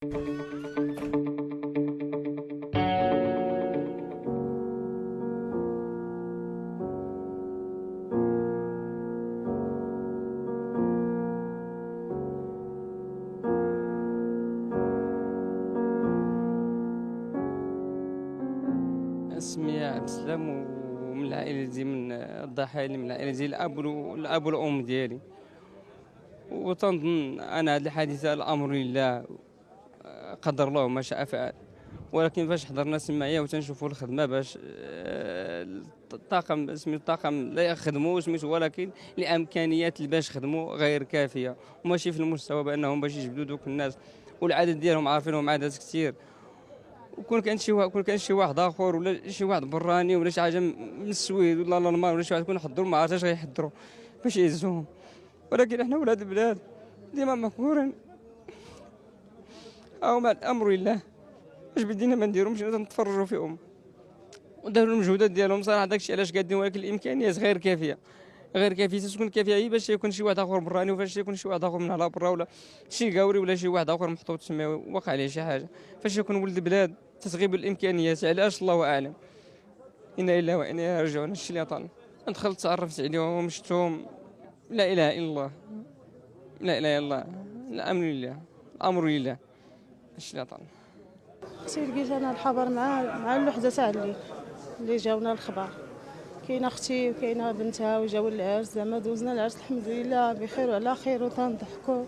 اسمي عبد السلام ومن العائلة دي من الضحايا من العائلة ديال الأب الأب والأم ديالي. وتنظن أنا هذه الحادثة الأمر لله قدر الله ما شاء فعل. ولكن فاش حضرنا سماعية وتنشوفوا الخدمة باش آه، الطاقم سميتو الطاقم لا يخدموا سميتو ولكن الامكانيات اللي باش يخدموا غير كافية. وماشي في المستوى بأنهم باش يجبدوا دوك الناس. والعدد ديالهم عارفينهم عدد كثير وكون كان شي كون كان شي واحد آخر ولا شي واحد براني ولا شي حاجة من السويد ولا الالمان ولا شي واحد يكون حضروا ما عرفتش غيحضروا باش يهزوهم. ولكن إحنا ولاد البلاد ديما مقهورين. أو مع الأمر لله. اش بدينا ما نديرو مشينا نتفرجوا فيهم. وداروا المجهودات ديالهم صراحة داكشي علاش قادين؟ ولكن الإمكانيات غير كافية. غير كافية تكون كافية. هي باش يكون شي واحد آخر براني وفاش يكون شي واحد آخر من على برا ولا شي قاوري ولا شي واحد آخر محطوط تما وقع عليه شي حاجة. فاش يكون ولد البلاد تتغيب الإمكانيات. علاش؟ الله أعلم. إنا الا وإنا راجعون. عطانا. دخلت تعرفت عليهم شفتهم لا إله إلا الله. لا إله إلا الله. الأمر لله. الأمر لله. اللي عطانا أختي لقيت أنا الخبر مع مع الوحده تاع الليل اللي جاونا الخبر. كاينة أختي وكاينة بنتها وجاو العرس زعما دوزنا العرس الحمد لله بخير وعلى خير وتنضحكوا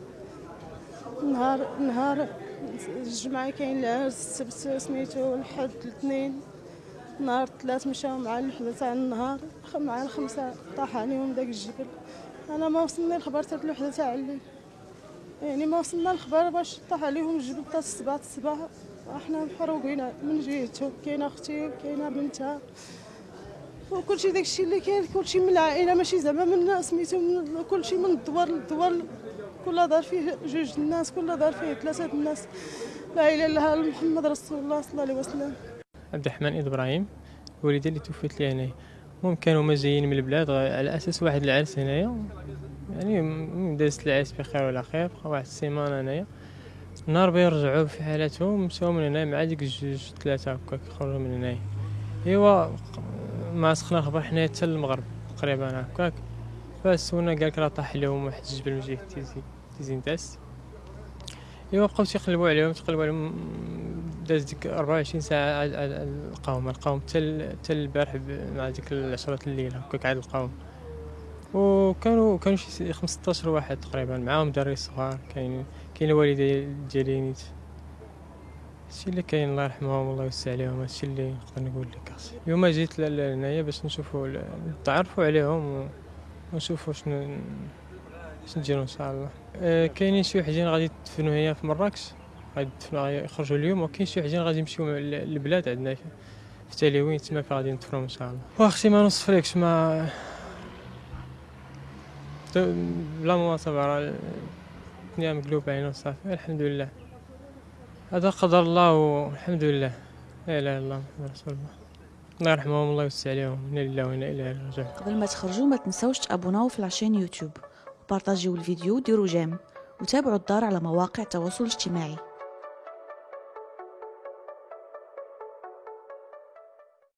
نهار نهار الجمعة كاين العرس السبت سميتو الحد الاثنين نهار الثلاث مشاو مع الوحدة تاع النهار مع الخمسة طاح عليهم داك الجبل. أنا ما وصلني الخبر تاع الوحدة تاع الليل يعني ما وصلنا الخبر باش طاح عليهم الجبل تاع السبعة الصباح إحنا محروقين من جهته كاينة أختي كاينة بنتها. وكلشي داكشي اللي كاين كلشي من العائلة ماشي زعما من سميتو من كلشي من الدوار للدوار كل دار فيه جوج الناس كل دار فيه ثلاثة الناس. لا اله الا الله محمد رسول الله صلى الله عليه وسلم. عبد الرحمن إبراهيم والدي اللي توفيت لي هنايا. المهم كانوا هما جايين من البلاد على أساس واحد العرس هنايا. يعني دازت العرس بخير ولا خير بقى واحد السيمانة هنايا. نهار بيرجعوا في حالتهم مشاو من هنا مع ديك الجوج ثلاثة هكاك خرجوا من هنايا. إيوا ما سخنا الخبر حنايا حتى المغرب تقريبا هكاك. فسونا قالك راه طاح لهم واحد الجبل من جهة تيزي تيزي نتاس إيوا بقاو تيقلبوا عليهم تقلبوا عليهم داز ديك 24 ساعة لقاهم لقاهم حتى البارح مع ديك العشرة الليل هكاك عاد لقاهم وكانوا كانوا شي 15 واحد تقريبا معاهم دري صغار كاين كاين الوالدة ديالي نيت. هادشي اللي كاين الله يرحمهم والله يوسع عليهم هادشي اللي نقدر نقول لك اليوم جيت لهنايا باش نشوفوا نتعرفوا عليهم ونشوفوا شنو شنو نديروا إن شاء الله. أه كاينين شي وحدين غادي يدفنوا هنا في مراكش. غادي يدفنوا يخرجوا اليوم وكاين شي وحدين غادي يمشيو للبلاد عندنا في تاليوين تما غادي ندفنوهم إن شاء الله. واختي ما نوصفلكش ما بلا مواصفة راه الدنيا مقلوبة هنا وصافي. الحمد لله. هذا قدر الله والحمد لله. لا إله إلا الله محمد رسول الله. الله يرحمهم الله يوسع عليهم. إنا لله وإنا إليه راجعون. قبل ما تخرجوا ما تنسوش تابوناو في العشان يوتيوب. وبارطاجيو الفيديو وديروا جيم. وتابعوا الدار على مواقع التواصل الاجتماعي.